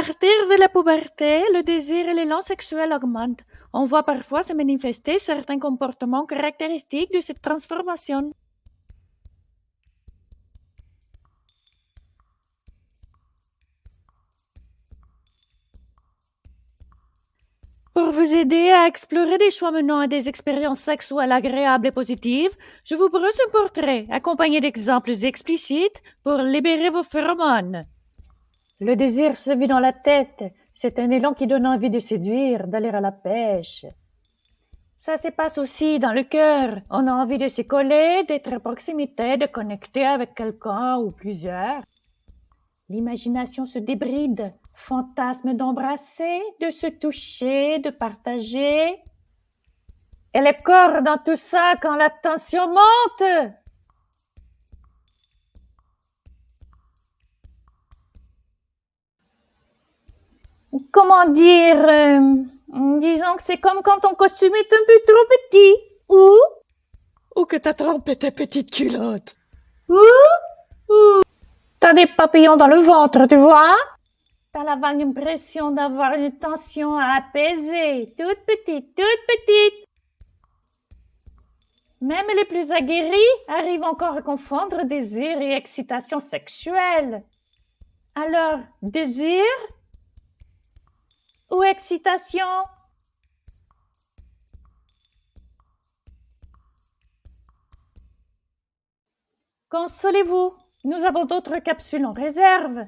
partir de la puberté, le désir et l'élan sexuel augmentent. On voit parfois se manifester certains comportements caractéristiques de cette transformation. Pour vous aider à explorer des choix menant à des expériences sexuelles agréables et positives, je vous propose un portrait accompagné d'exemples explicites pour libérer vos phéromones. Le désir se vit dans la tête. C'est un élan qui donne envie de séduire, d'aller à la pêche. Ça se passe aussi dans le cœur. On a envie de se coller, d'être à proximité, de connecter avec quelqu'un ou plusieurs. L'imagination se débride, fantasme d'embrasser, de se toucher, de partager. Et le corps dans tout ça quand la tension monte. Comment dire euh, Disons que c'est comme quand ton costume est un peu trop petit. Ou? Ou que ta trempe était petite culotte. Ou? Ou? T'as des papillons dans le ventre, tu vois? T'as la vague impression d'avoir une tension à apaiser, toute petite, toute petite. Même les plus aguerris arrivent encore à confondre désir et excitation sexuelle. Alors, désir excitation? Consolez-vous, nous avons d'autres capsules en réserve.